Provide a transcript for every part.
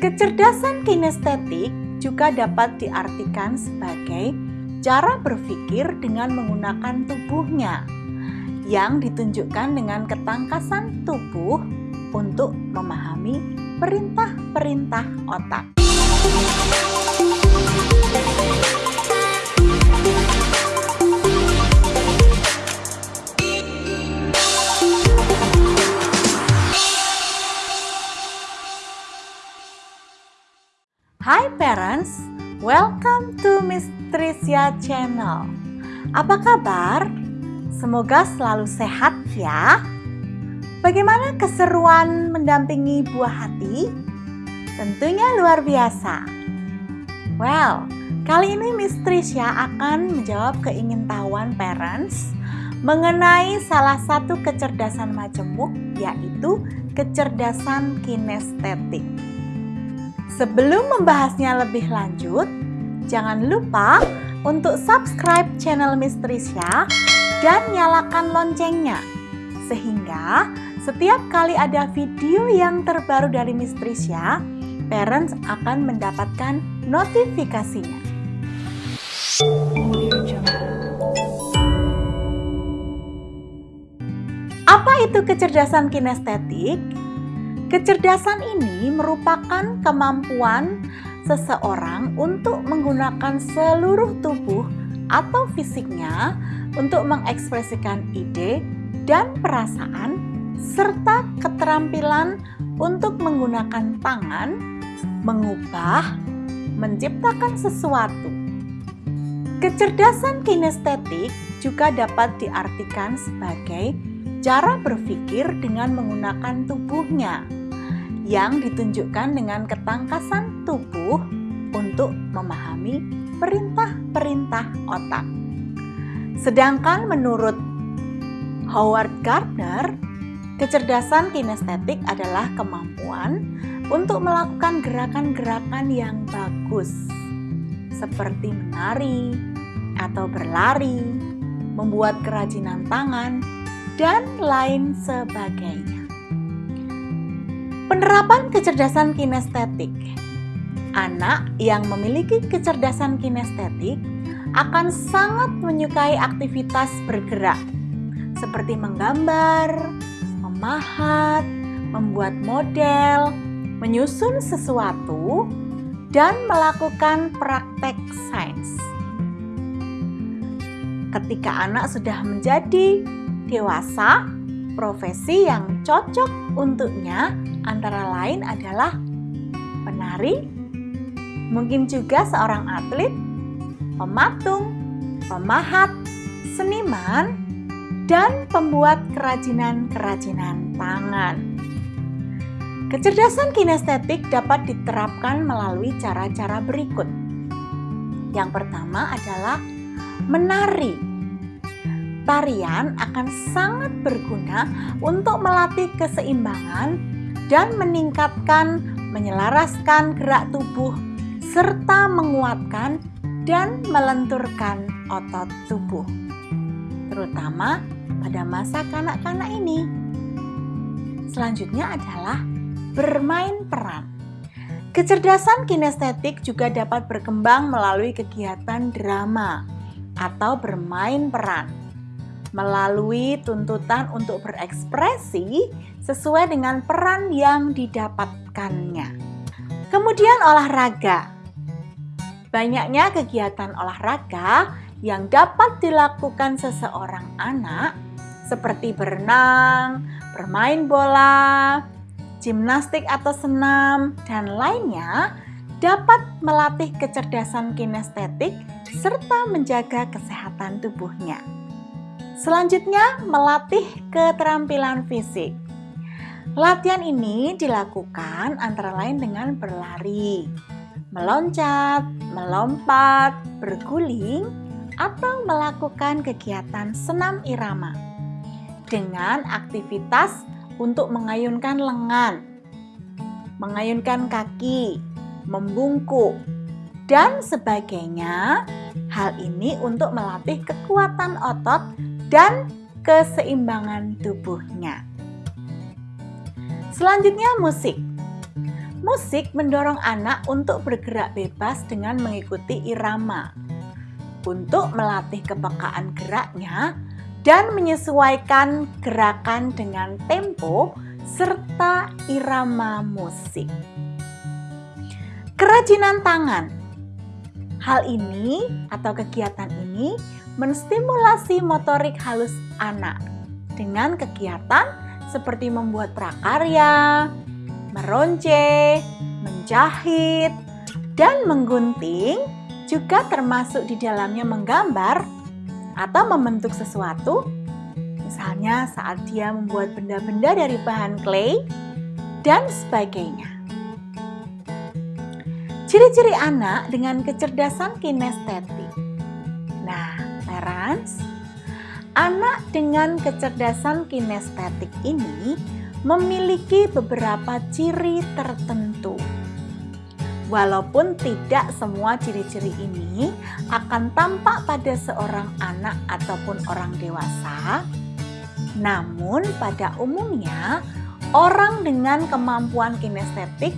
Kecerdasan kinestetik juga dapat diartikan sebagai cara berpikir dengan menggunakan tubuhnya yang ditunjukkan dengan ketangkasan tubuh untuk memahami perintah-perintah otak. Welcome to Miss Tricia Channel. Apa kabar? Semoga selalu sehat ya. Bagaimana keseruan mendampingi buah hati? Tentunya luar biasa. Well, kali ini Miss Tricia akan menjawab keingintahuan parents mengenai salah satu kecerdasan majemuk yaitu kecerdasan kinestetik. Sebelum membahasnya lebih lanjut, jangan lupa untuk subscribe channel Mistrisya dan nyalakan loncengnya sehingga setiap kali ada video yang terbaru dari Mistrisya, parents akan mendapatkan notifikasinya. Apa itu kecerdasan kinestetik? Kecerdasan ini merupakan kemampuan seseorang untuk menggunakan seluruh tubuh atau fisiknya untuk mengekspresikan ide dan perasaan serta keterampilan untuk menggunakan tangan, mengubah, menciptakan sesuatu. Kecerdasan kinestetik juga dapat diartikan sebagai cara berpikir dengan menggunakan tubuhnya yang ditunjukkan dengan ketangkasan tubuh untuk memahami perintah-perintah otak. Sedangkan menurut Howard Gardner, kecerdasan kinestetik adalah kemampuan untuk melakukan gerakan-gerakan yang bagus, seperti menari atau berlari, membuat kerajinan tangan, dan lain sebagainya. Penerapan kecerdasan kinestetik Anak yang memiliki kecerdasan kinestetik akan sangat menyukai aktivitas bergerak seperti menggambar, memahat, membuat model, menyusun sesuatu, dan melakukan praktek sains. Ketika anak sudah menjadi dewasa, profesi yang cocok untuknya antara lain adalah penari, mungkin juga seorang atlet, pematung, pemahat, seniman, dan pembuat kerajinan-kerajinan tangan. Kecerdasan kinestetik dapat diterapkan melalui cara-cara berikut. Yang pertama adalah menari. Tarian akan sangat berguna untuk melatih keseimbangan dan meningkatkan, menyelaraskan gerak tubuh, serta menguatkan dan melenturkan otot tubuh, terutama pada masa kanak-kanak ini. Selanjutnya adalah bermain peran. Kecerdasan kinestetik juga dapat berkembang melalui kegiatan drama atau bermain peran melalui tuntutan untuk berekspresi sesuai dengan peran yang didapatkannya. Kemudian olahraga. Banyaknya kegiatan olahraga yang dapat dilakukan seseorang anak seperti berenang, bermain bola, gimnastik atau senam, dan lainnya dapat melatih kecerdasan kinestetik serta menjaga kesehatan tubuhnya. Selanjutnya, melatih keterampilan fisik. Latihan ini dilakukan antara lain dengan berlari, meloncat, melompat, berguling, atau melakukan kegiatan senam irama dengan aktivitas untuk mengayunkan lengan, mengayunkan kaki, membungkuk, dan sebagainya. Hal ini untuk melatih kekuatan otot dan keseimbangan tubuhnya. Selanjutnya musik. Musik mendorong anak untuk bergerak bebas dengan mengikuti irama, untuk melatih kepekaan geraknya dan menyesuaikan gerakan dengan tempo serta irama musik. Kerajinan tangan. Hal ini atau kegiatan ini menstimulasi motorik halus anak dengan kegiatan seperti membuat prakarya, meronce, menjahit, dan menggunting juga termasuk di dalamnya menggambar atau membentuk sesuatu. Misalnya saat dia membuat benda-benda dari bahan clay dan sebagainya. Ciri-ciri anak dengan kecerdasan kinestetik. Parents, anak dengan kecerdasan kinestetik ini memiliki beberapa ciri tertentu. Walaupun tidak semua ciri-ciri ini akan tampak pada seorang anak ataupun orang dewasa, namun pada umumnya orang dengan kemampuan kinestetik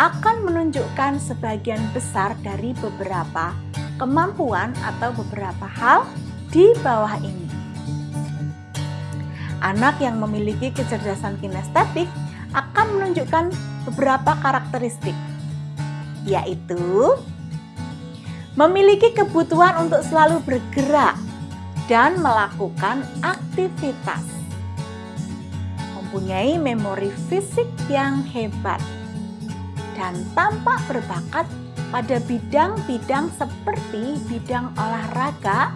akan menunjukkan sebagian besar dari beberapa kemampuan atau beberapa hal di bawah ini. Anak yang memiliki kecerdasan kinestetik akan menunjukkan beberapa karakteristik, yaitu memiliki kebutuhan untuk selalu bergerak dan melakukan aktivitas, mempunyai memori fisik yang hebat, dan tampak berbakat pada bidang-bidang seperti bidang olahraga,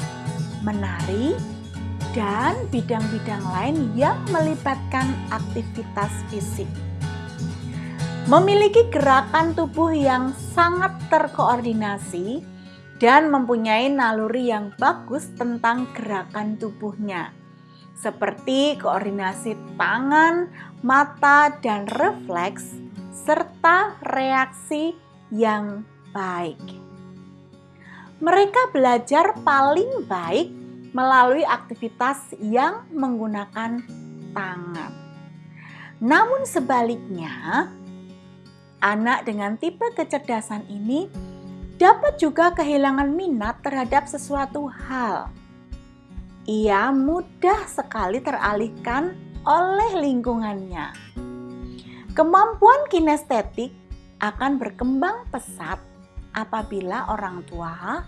menari, dan bidang-bidang lain yang melibatkan aktivitas fisik. Memiliki gerakan tubuh yang sangat terkoordinasi dan mempunyai naluri yang bagus tentang gerakan tubuhnya, seperti koordinasi tangan, mata, dan refleks, serta reaksi yang baik. Mereka belajar paling baik melalui aktivitas yang menggunakan tangan. Namun sebaliknya, anak dengan tipe kecerdasan ini dapat juga kehilangan minat terhadap sesuatu hal. Ia mudah sekali teralihkan oleh lingkungannya. Kemampuan kinestetik akan berkembang pesat apabila orang tua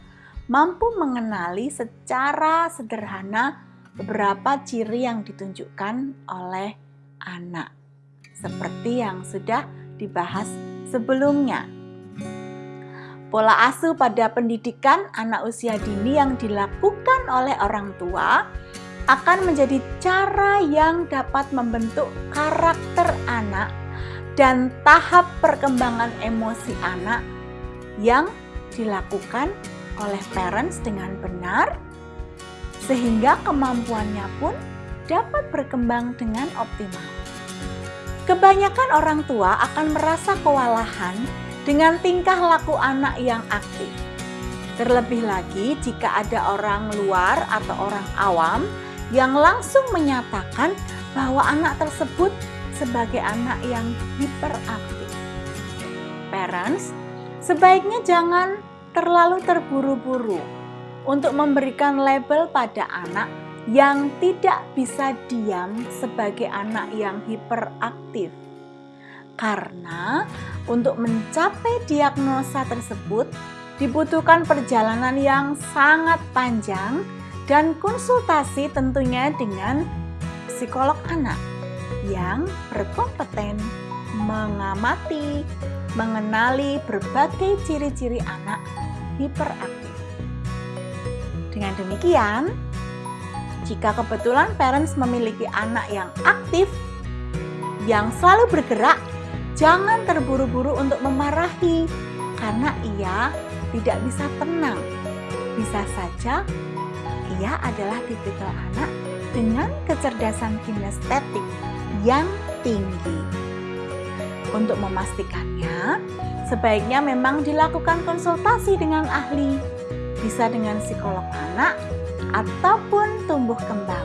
mampu mengenali secara sederhana beberapa ciri yang ditunjukkan oleh anak, seperti yang sudah dibahas sebelumnya. Pola asuh pada pendidikan anak usia dini yang dilakukan oleh orang tua akan menjadi cara yang dapat membentuk karakter anak dan tahap perkembangan emosi anak yang dilakukan oleh parents dengan benar, sehingga kemampuannya pun dapat berkembang dengan optimal. Kebanyakan orang tua akan merasa kewalahan dengan tingkah laku anak yang aktif. Terlebih lagi jika ada orang luar atau orang awam yang langsung menyatakan bahwa anak tersebut sebagai anak yang hiperaktif. Parents, sebaiknya jangan terlalu terburu-buru untuk memberikan label pada anak yang tidak bisa diam sebagai anak yang hiperaktif. Karena untuk mencapai diagnosa tersebut dibutuhkan perjalanan yang sangat panjang dan konsultasi tentunya dengan psikolog anak yang berkompeten mengamati, mengenali berbagai ciri-ciri anak hiperaktif. Dengan demikian, jika kebetulan parents memiliki anak yang aktif, yang selalu bergerak, jangan terburu-buru untuk memarahi karena ia tidak bisa tenang. Bisa saja ia adalah tipikal anak dengan kecerdasan kinestetik yang tinggi. Untuk memastikannya, sebaiknya memang dilakukan konsultasi dengan ahli, bisa dengan psikolog anak ataupun tumbuh kembang.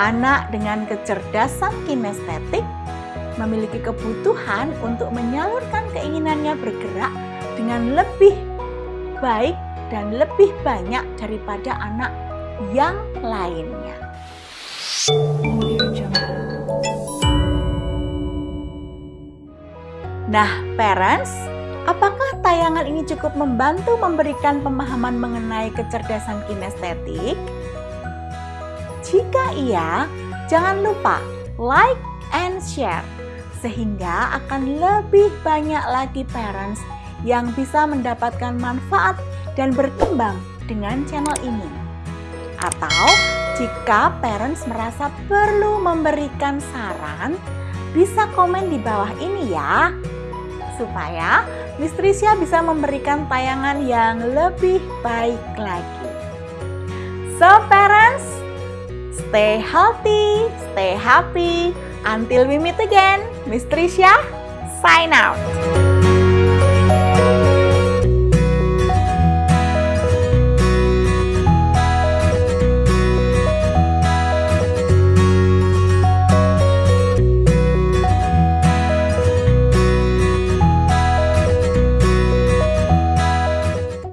Anak dengan kecerdasan kinestetik memiliki kebutuhan untuk menyalurkan keinginannya bergerak dengan lebih baik dan lebih banyak daripada anak yang lainnya. Nah, parents, apakah tayangan ini cukup membantu memberikan pemahaman mengenai kecerdasan kinestetik? Jika iya, jangan lupa like and share sehingga akan lebih banyak lagi parents yang bisa mendapatkan manfaat dan berkembang dengan channel ini. Atau jika parents merasa perlu memberikan saran, bisa komen di bawah ini ya supaya Mistrisya bisa memberikan tayangan yang lebih baik lagi. So parents, stay healthy, stay happy. Until we meet again, Mistrisya sign out.